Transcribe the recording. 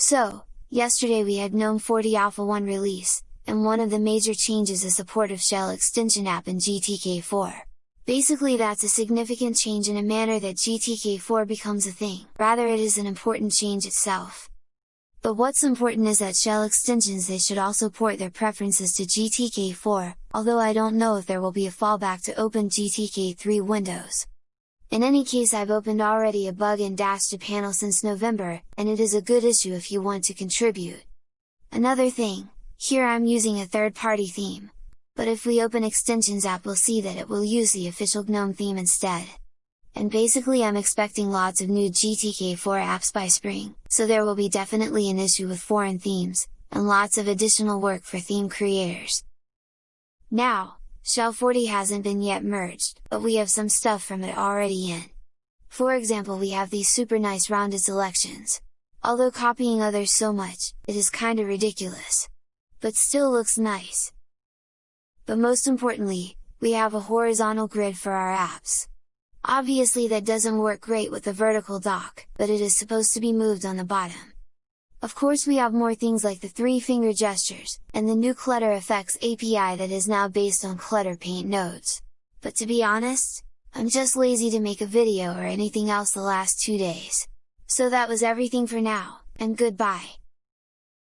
So, yesterday we had GNOME 40 Alpha 1 release, and one of the major changes is support of shell extension app in GTK4. Basically that's a significant change in a manner that GTK4 becomes a thing, rather it is an important change itself. But what's important is that shell extensions they should also port their preferences to GTK4, although I don't know if there will be a fallback to open GTK3 windows. In any case I've opened already a bug in Dash to panel since November, and it is a good issue if you want to contribute. Another thing, here I'm using a third-party theme, but if we open extensions app we'll see that it will use the official GNOME theme instead and basically I'm expecting lots of new GTK4 apps by spring, so there will be definitely an issue with foreign themes, and lots of additional work for theme creators. Now, Shell 40 hasn't been yet merged, but we have some stuff from it already in. For example we have these super nice rounded selections. Although copying others so much, it is kinda ridiculous. But still looks nice. But most importantly, we have a horizontal grid for our apps. Obviously that doesn't work great with the vertical dock, but it is supposed to be moved on the bottom. Of course we have more things like the three finger gestures, and the new Clutter Effects API that is now based on Clutter Paint nodes. But to be honest, I'm just lazy to make a video or anything else the last two days. So that was everything for now, and goodbye!